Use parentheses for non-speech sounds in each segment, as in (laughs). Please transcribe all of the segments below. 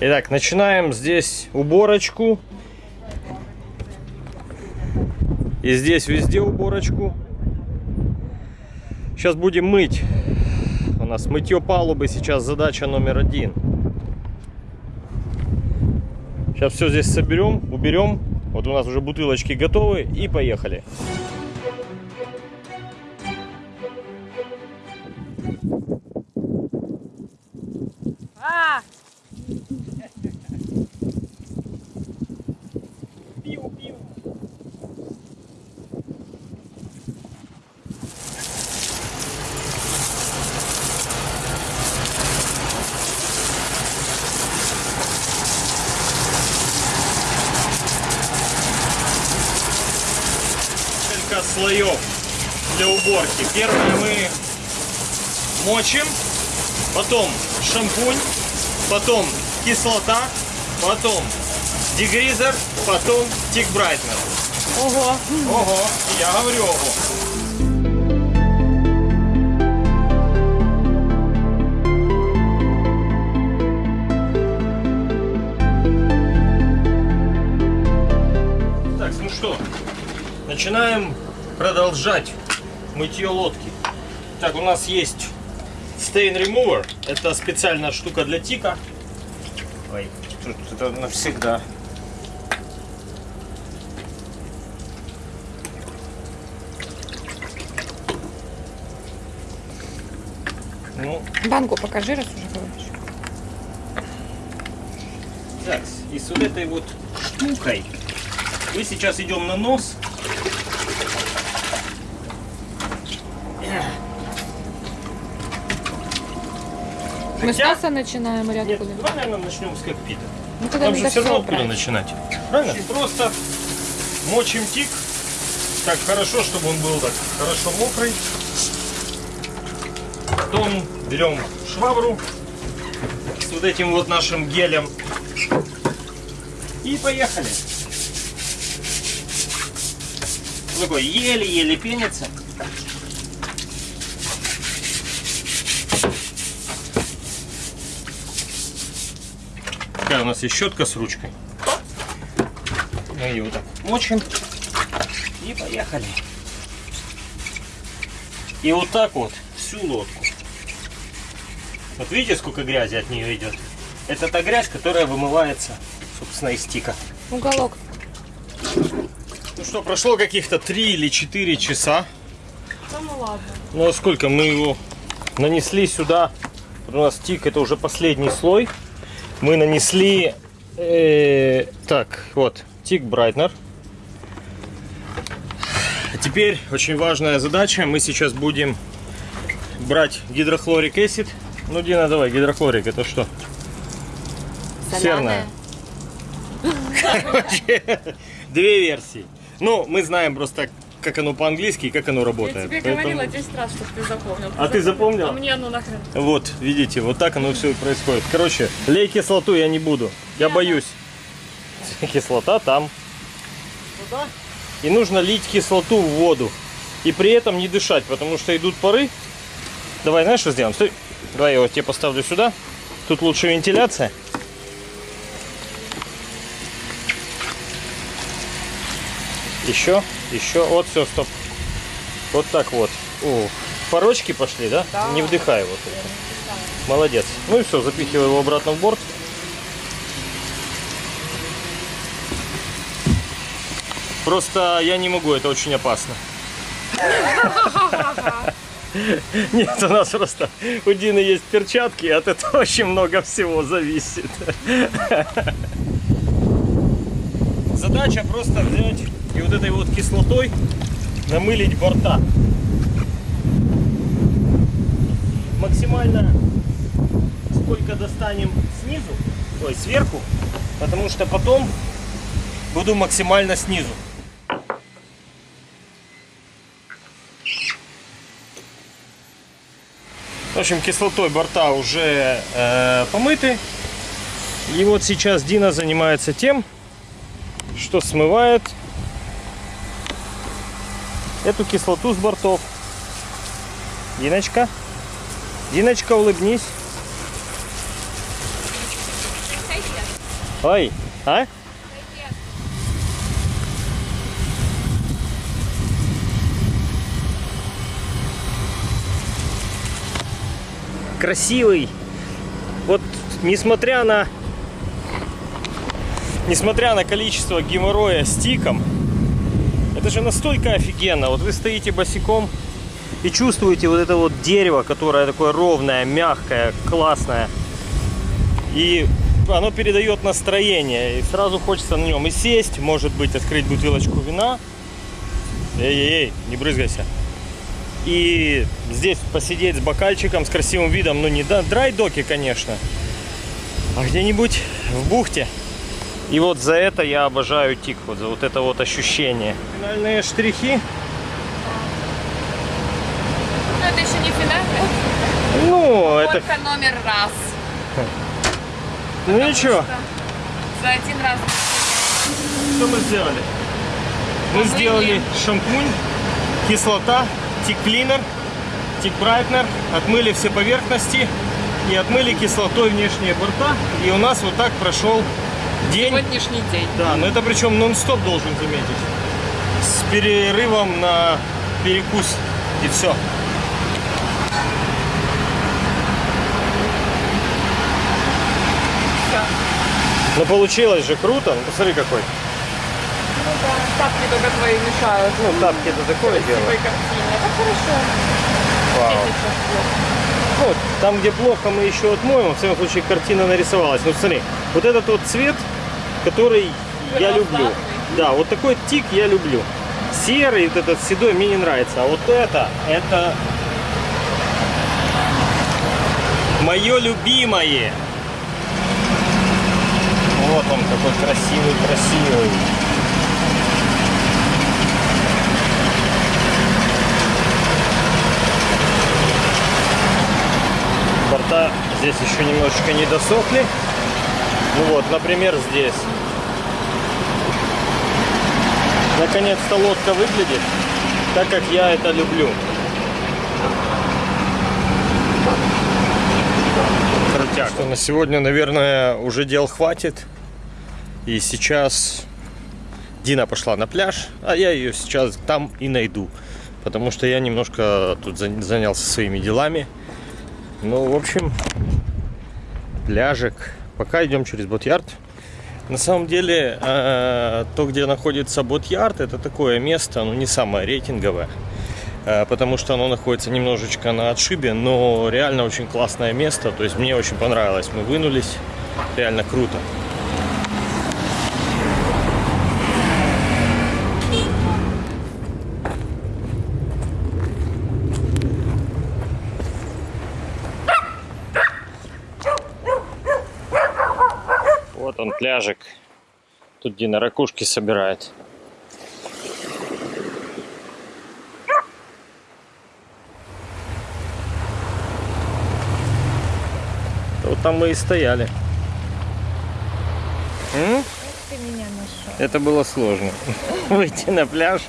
Итак, начинаем здесь уборочку. И здесь везде уборочку. Сейчас будем мыть. У нас мытье палубы сейчас задача номер один. Сейчас все здесь соберем, уберем. Вот у нас уже бутылочки готовы и поехали. А! Слоев для уборки. Первое мы мочим, потом шампунь, потом кислота, потом дегризер, потом тик брайтнер. Ого! Ого, я говорю ого. Ну начинаем продолжать мытье лодки. Так, у нас есть Stain Remover. Это специальная штука для тика. Ой, тут это навсегда. Ну, Банку покажи, раз уже говоришь. так, и с вот этой вот штукой мы сейчас идем на нос. Мы с Хотя- носа начинаем или Нет, откуда? давай, наверное, начнем с кокпита. Ну Там же все равно откуда начинать. Правильно? Просто мочим тик. Так хорошо, чтобы он был так хорошо мокрый. Потом берем швабру с вот этим вот нашим гелем. И поехали. Такой еле-еле пенится. Нас есть щетка с ручкой. Мы ее вот так мочим. И поехали. И вот так вот всю лодку. Вот видите, сколько грязи от нее идет? Это та грязь, которая вымывается, собственно, из стика. Уголок. Ну что, прошло каких-то 3 или 4 часа. Ну ладно. Ну а сколько мы его нанесли сюда? У нас тик это уже последний слой. Мы нанесли э, так вот тик брайтнер. А теперь очень важная задача. Мы сейчас будем брать гидрохлорик acid. Ну Дина, давай гидрохлорик это что? Серная. Короче, (laughs) Две версии. Ну, мы знаем просто, как оно по-английски и как оно Я работает. тебе Поэтому- говорила 10 раз, чтобы ты запомнил. А ты запомнила? А мне ну нахрен. Вот, видите, вот так оно все и происходит. Короче, лей кислоту я не буду. Я боюсь. Кислота там. Туда. И нужно лить кислоту в воду. И при этом не дышать, потому что идут пары. Давай, знаешь, что сделаем? Стой. Давай я вот тебе поставлю сюда. Тут лучше вентиляция. Еще, еще. Вот, все, стоп. Вот так вот. О, порочки пошли, да? Да. Не вдыхай вот это. Молодец. Ну и все, запихивай его обратно в борт. Просто я не могу, это очень опасно. Нет, у нас просто у Дины есть перчатки, и от этого очень много всего зависит. Задача просто взять и вот этой вот кислотой намылить борта. Максимально сколько достанем снизу, ой, сверху, потому что потом буду максимально снизу. В общем, кислотой борта уже э, помыты. И вот сейчас Дина занимается тем, что смывает эту кислоту с бортов. Диночка, Диночка, улыбнись. Ой, а? Красивый. Вот несмотря на несмотря на количество геморроя с тиком, это же настолько офигенно. Вот вы стоите босиком и чувствуете вот это вот дерево, которое такое ровное, мягкое, классное. И оно передает настроение. И сразу хочется на нем и сесть, может быть, открыть бутылочку вина. Эй-эй-эй, не брызгайся. И здесь посидеть с бокальчиком, с красивым видом. Ну, не драйдоки, конечно, а где-нибудь в бухте. И вот за это я обожаю тик, вот за вот это вот ощущение. Финальные штрихи. Ну, это еще не финальный. Ну, это... Только номер раз. Ну ничего. За один раз. Что мы сделали? Мы Помыли. сделали шампунь, кислота, тик-клинер, тик-брайтнер, отмыли все поверхности и отмыли кислотой внешние борта. И у нас вот так прошел день. Сегодняшний день. Да, но это причем нон-стоп должен заметить. С перерывом на перекус и все. Ну получилось же круто. Ну посмотри какой. Ну да, тапки только твои мешают. Ну тапки это такое дело. Красивой картине. Это хорошо. Вау. Вот, там, где плохо, мы еще отмоем. В всяком случае, картина нарисовалась. Ну, смотри, вот этот вот цвет, который я люблю. Да, вот такой тик я люблю. Серый, вот этот седой мне не нравится. А вот это, это мое любимое. Вот он какой красивый, Борта здесь еще немножечко не досохли. Ну вот, например, здесь. Наконец-то лодка выглядит так, как я это люблю. Крутяк. Что, на сегодня, наверное, уже дел хватит. И сейчас Дина пошла на пляж, а я ее сейчас там и найду. Потому что я немножко тут за- занялся своими делами. Ну, в общем, пляжик. Пока идем через Бот-Ярд. На самом деле, э, то, где находится Бот-Ярд, это такое место, ну, не самое рейтинговое. э, Потому что оно находится немножечко на отшибе, но реально очень классное место. То есть мне очень понравилось. Мы вынулись. Реально круто. Вот он, пляжик. Тут Дина ракушки собирает. Вот там мы и стояли. М? Это было сложно. (laughs) Выйти на пляж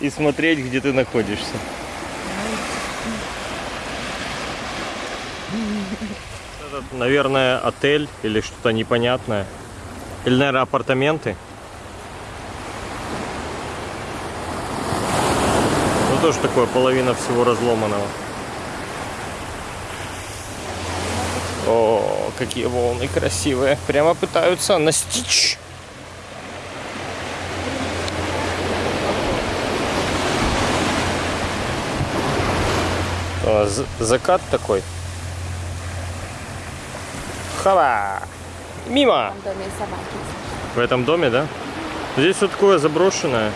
и смотреть, где ты находишься. Это, наверное, отель или что-то непонятное. Или, наверное, апартаменты. Ну, тоже такое, половина всего разломанного. О, какие волны красивые. Прямо пытаются настичь. Закат такой. Хава! Мимо! В доме собаки. В этом доме, да? Здесь все такое заброшенное.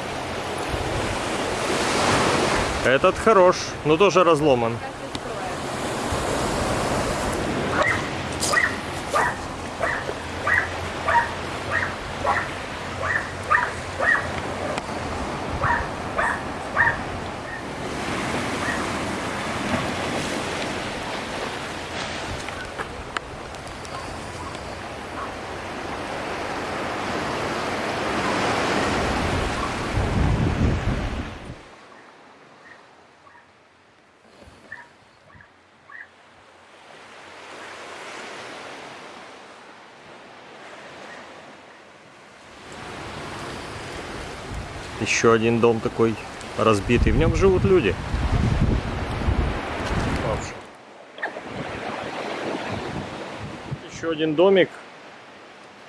Этот хорош, но тоже разломан. Еще один дом такой разбитый. В нем живут люди. Еще один домик.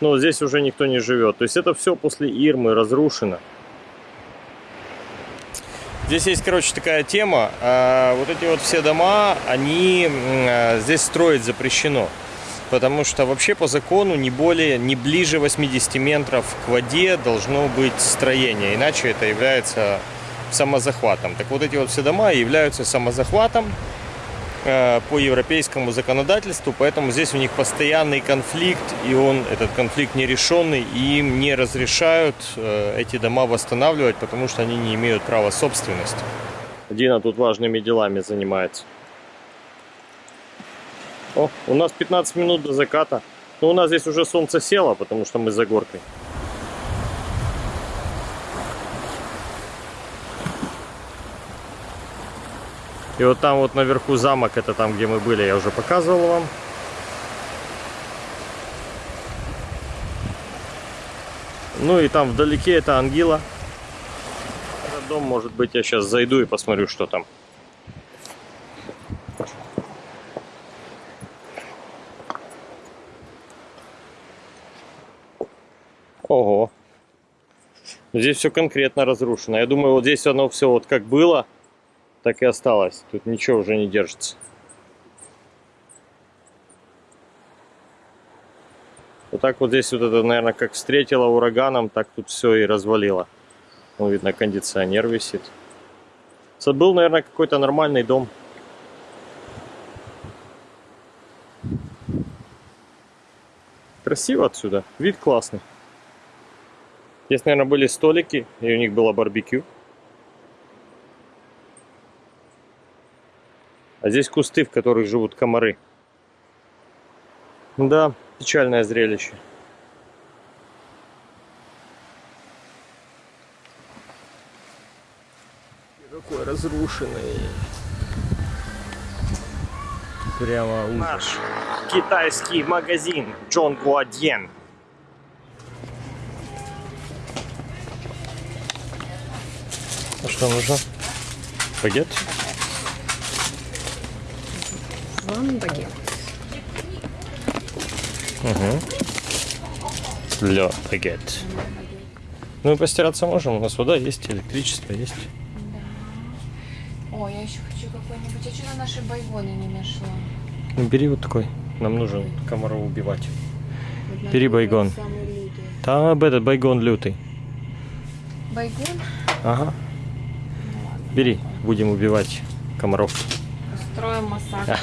Но здесь уже никто не живет. То есть это все после Ирмы разрушено. Здесь есть, короче, такая тема. А, Вот эти вот все дома, они а, здесь строить запрещено. Потому что вообще по закону не более, не ближе 80 метров к воде должно быть строение. Иначе это является самозахватом. Так вот эти вот все дома являются самозахватом э, по европейскому законодательству, поэтому здесь у них постоянный конфликт, и он, этот конфликт нерешенный, и им не разрешают э, эти дома восстанавливать, потому что они не имеют права собственности. Дина тут важными делами занимается. О, у нас 15 минут до заката. Но у нас здесь уже солнце село, потому что мы за горкой. И вот там вот наверху замок, это там, где мы были, я уже показывал вам. Ну и там вдалеке это Ангила. Этот дом, может быть, я сейчас зайду и посмотрю, что там. Ого. Здесь все конкретно разрушено. Я думаю, вот здесь оно все вот как было, так и осталось. Тут ничего уже не держится. Вот так вот здесь вот это, наверное, как встретило ураганом, так тут все и развалило. Ну, видно, кондиционер висит. Это был, наверное, какой-то нормальный дом. Красиво отсюда. Вид классный. Здесь, наверное, были столики, и у них было барбекю. А здесь кусты, в которых живут комары. Да, печальное зрелище. Какой разрушенный. Прямо ужас. Наш китайский магазин Джон Гуадьен. А что нужно? Багет? Вам багет. Угу. Для багет. Ну и постираться можем. У нас вода есть, электричество есть. О, я еще хочу какой-нибудь. Я что-то наши байгоны не нашла. Ну, бери вот такой. Нам нужен комаров убивать. Вот Бери байгон. Там этот байгон лютый. Байгон? Ага. Бери, будем убивать комаров. Устроим массакр.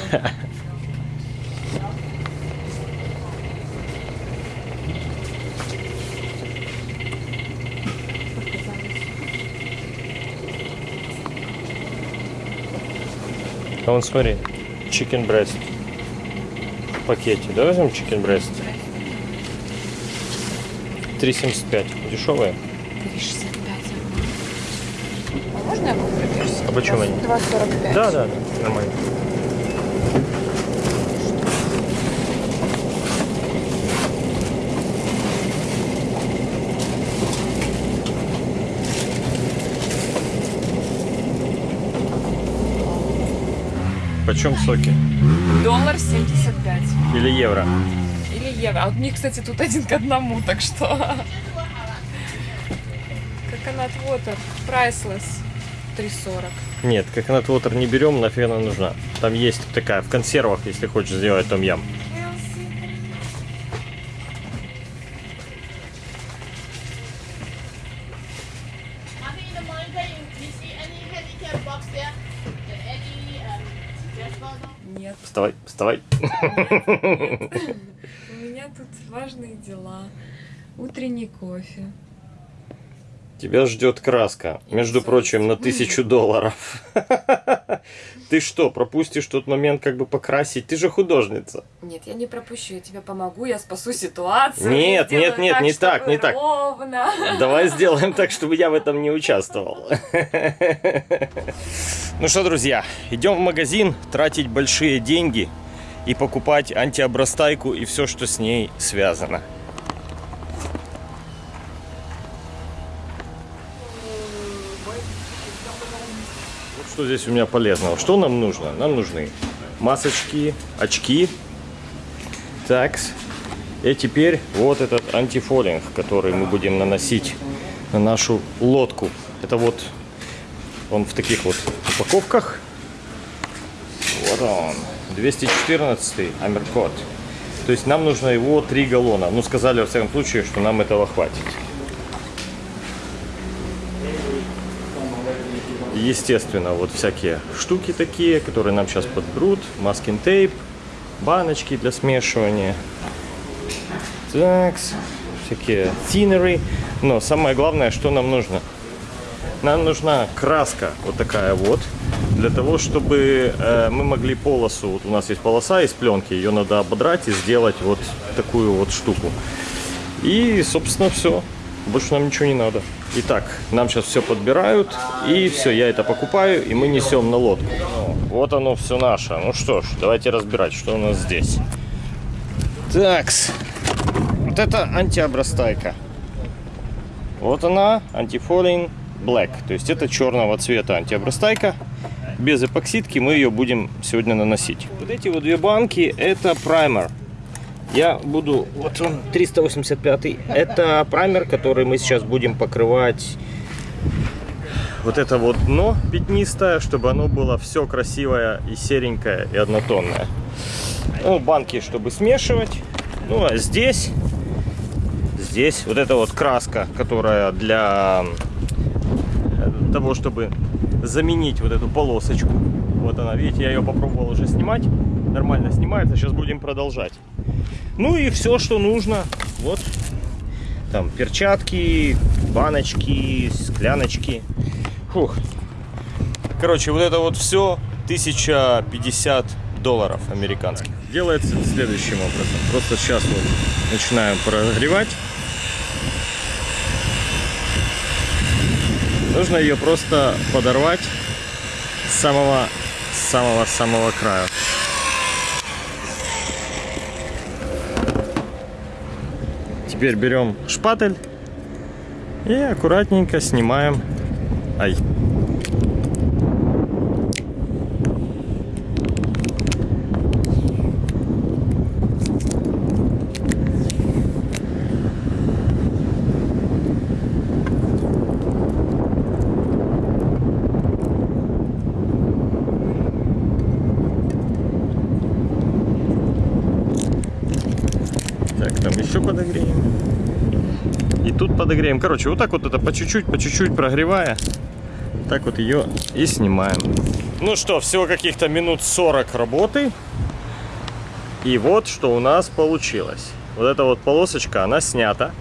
А вон смотри, chicken breast в пакете. Давай возьмем chicken breast. 3,75. Дешевые. 3,65. А почем они? 2,45. Да, да, нормально. Почем соки? Доллар 75. Или евро? Или евро. А вот мне, кстати, тут один к одному, так что... (laughs) Coconut water. Priceless. 3,40. Нет, coconut water не берем, нафиг она нужна. Там есть такая в консервах, если хочешь сделать том ям. Нет. Вставай, вставай. (laughs) У меня тут важные дела. Утренний кофе. Тебя ждет краска, между прочим, на тысячу долларов. (laughs) Ты что, пропустишь тот момент, как бы покрасить? Ты же художница. Нет, я не пропущу, я тебе помогу, я спасу ситуацию. Нет, нет, нет, не так, не так. Ровно. Давай (laughs) сделаем так, чтобы я в этом не участвовал. (laughs) Ну что, друзья, идем в магазин тратить большие деньги и покупать антиобрастайку и все, что с ней связано. Что здесь у меня полезного. Что нам нужно? Нам нужны масочки, очки. Такс. И теперь вот этот антифолинг, который мы будем наносить на нашу лодку. Это вот он в таких вот упаковках. Вот он. 214 Амеркот. То есть нам нужно его 3 галлона. Ну, сказали, во всяком случае, что нам этого хватит. Естественно, вот всякие штуки такие, которые нам сейчас подберут. Маскин тейп, баночки для смешивания. Так, всякие тинеры. Но самое главное, что нам нужно? Нам нужна краска вот такая вот, для того, чтобы э, мы могли полосу, вот у нас есть полоса из пленки, ее надо ободрать и сделать вот такую вот штуку. И, собственно, все. Больше нам ничего не надо. Итак, нам сейчас все подбирают, и все, я это покупаю, и мы несем на лодку. Вот оно все наше. Ну что ж, давайте разбирать, что у нас здесь. Такс. Вот это антиобрастайка. Вот она, антифолин Black. То есть это черного цвета антиобрастайка. Без эпоксидки мы ее будем сегодня наносить. Вот эти вот две банки это праймер. Я буду, вот он 385. Это праймер, который мы сейчас будем покрывать вот это вот дно пятнистое, чтобы оно было все красивое и серенькое и однотонное. Ну, банки, чтобы смешивать. Ну, а здесь, здесь вот эта вот краска, которая для того, чтобы заменить вот эту полосочку. Вот она, видите, я ее попробовал уже снимать. Нормально снимается, сейчас будем продолжать. Ну и все, что нужно. Вот, там перчатки, баночки, скляночки. Фух. Короче, вот это вот все 1050 долларов американских. Делается следующим образом. Просто сейчас вот начинаем прогревать. Нужно ее просто подорвать с самого самого самого края. Теперь берем шпатель и аккуратненько снимаем. Ай. Так, там еще подогреем. И тут подогреем. Короче, вот так вот это по чуть-чуть, по чуть-чуть прогревая. Так вот ее и снимаем. Ну что, всего каких-то минут 40 работы. И вот что у нас получилось. Вот эта вот полосочка, она снята.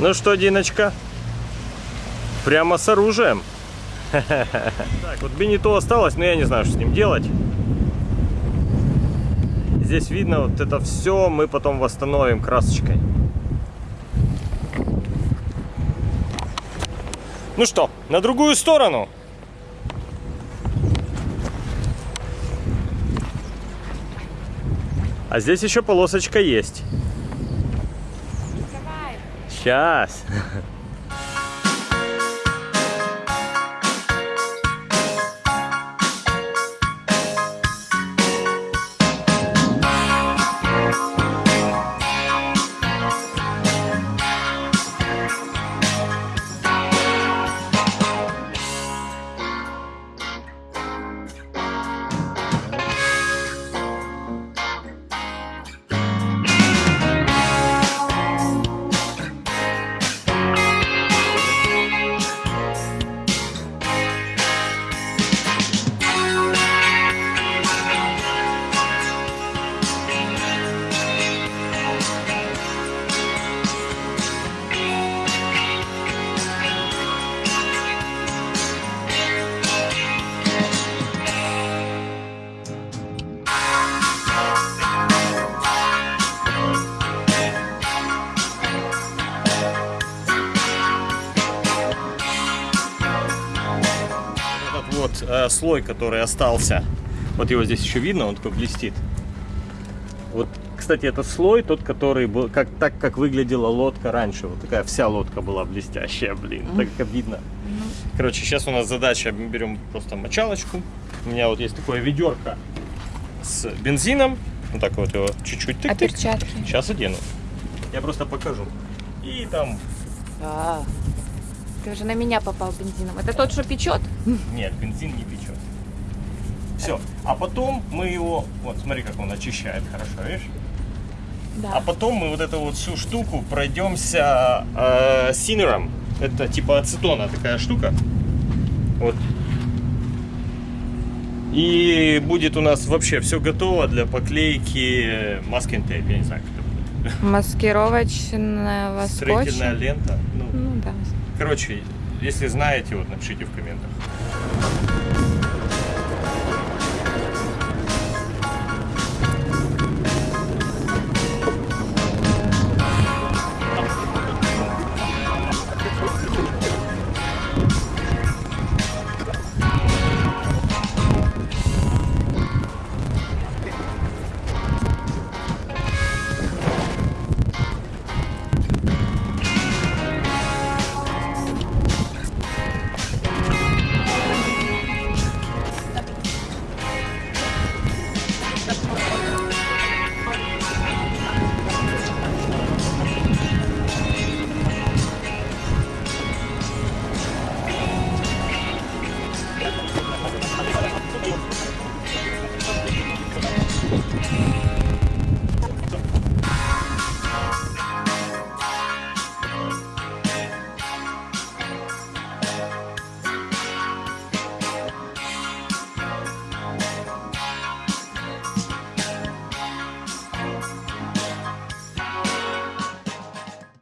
Ну что, Диночка? Прямо с оружием. Так, вот бенито осталось, но я не знаю, что с ним делать. Здесь видно вот это все мы потом восстановим красочкой. Ну что, на другую сторону. А здесь еще полосочка есть. Сейчас. Слой, который остался, вот его здесь еще видно, он такой блестит. Вот кстати, это слой тот, который был, как, так, как выглядела лодка раньше. Вот такая вся лодка была блестящая, блин, так как видно. Короче, сейчас у нас задача, мы берем просто мочалочку. У меня вот есть такое ведерко с бензином. Вот так вот его чуть-чуть А тык-тык. перчатки? Сейчас одену. Я просто покажу. И там... А, Ты уже на меня попал бензином. Это тот, что печет? Нет, бензин не печет. Все. А потом мы его... Вот, смотри, как он очищает хорошо, видишь? Да. А потом мы вот эту вот всю штуку пройдемся э, синером. Это типа ацетона такая штука. Вот. И будет у нас вообще все готово для поклейки тейп. Я не знаю, как это будет. Маскировочного Строительная скотча. лента. Ну, Ну да. Короче, если знаете, вот напишите в комментах.